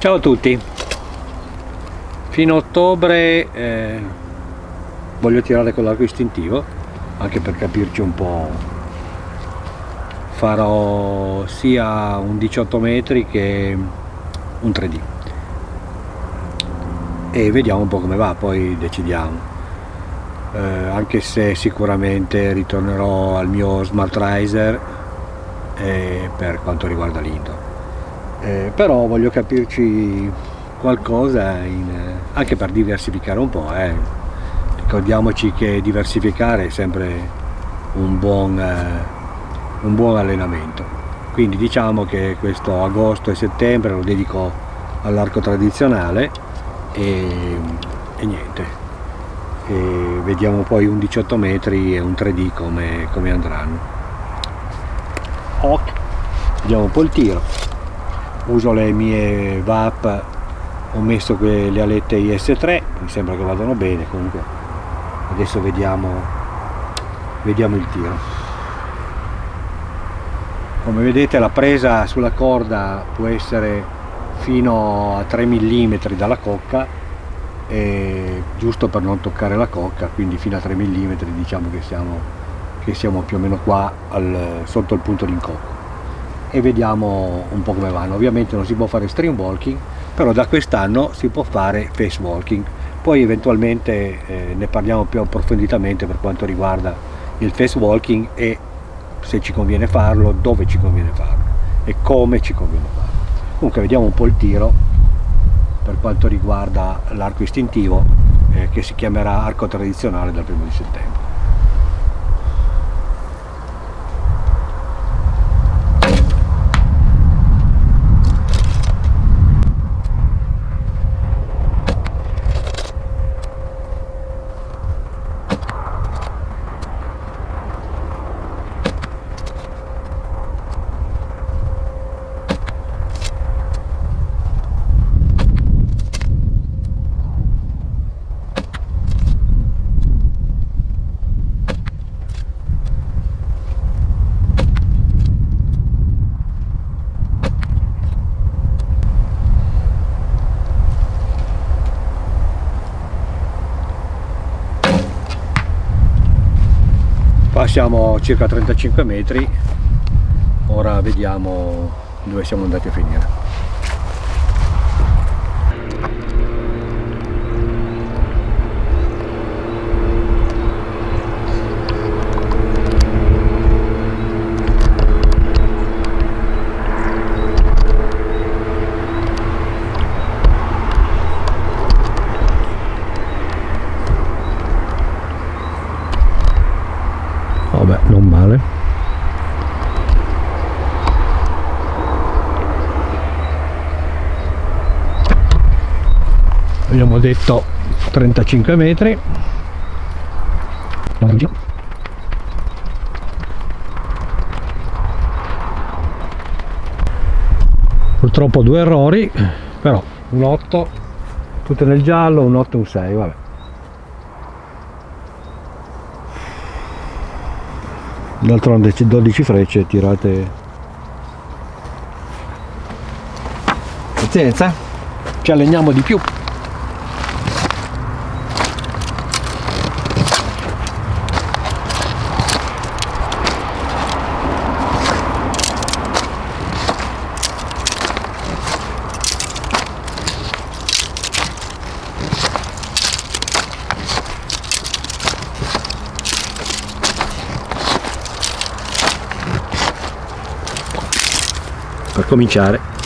Ciao a tutti, fino a ottobre eh, voglio tirare con l'arco istintivo anche per capirci un po' farò sia un 18 metri che un 3D e vediamo un po' come va poi decidiamo. Eh, anche se sicuramente ritornerò al mio Smart Riser eh, per quanto riguarda l'indoor eh, però voglio capirci qualcosa in, anche per diversificare un po' eh. ricordiamoci che diversificare è sempre un buon, eh, un buon allenamento. Quindi diciamo che questo agosto e settembre lo dedico all'arco tradizionale e, e niente. E vediamo poi un 18 metri e un 3D come, come andranno. Ok. Vediamo un po' il tiro uso le mie VAP ho messo le alette IS3 mi sembra che vadano bene comunque adesso vediamo vediamo il tiro. Come vedete la presa sulla corda può essere fino a 3 mm dalla cocca giusto per non toccare la cocca quindi fino a 3 mm diciamo che siamo, che siamo più o meno qua al, sotto il punto d'incocco e vediamo un po' come vanno. Ovviamente non si può fare stream walking però da quest'anno si può fare face walking. Poi eventualmente eh, ne parliamo più approfonditamente per quanto riguarda il face walking e se ci conviene farlo, dove ci conviene farlo e come ci conviene farlo. Comunque vediamo un po' il tiro per quanto riguarda l'arco istintivo eh, che si chiamerà arco tradizionale dal primo di settembre siamo a circa 35 metri. Ora vediamo dove siamo andati a finire abbiamo detto 35 metri. Purtroppo due errori però un 8 tutte nel giallo un 8 e un 6 vabbè d'altronde 12 frecce tirate. Pazienza ci alleniamo di più per cominciare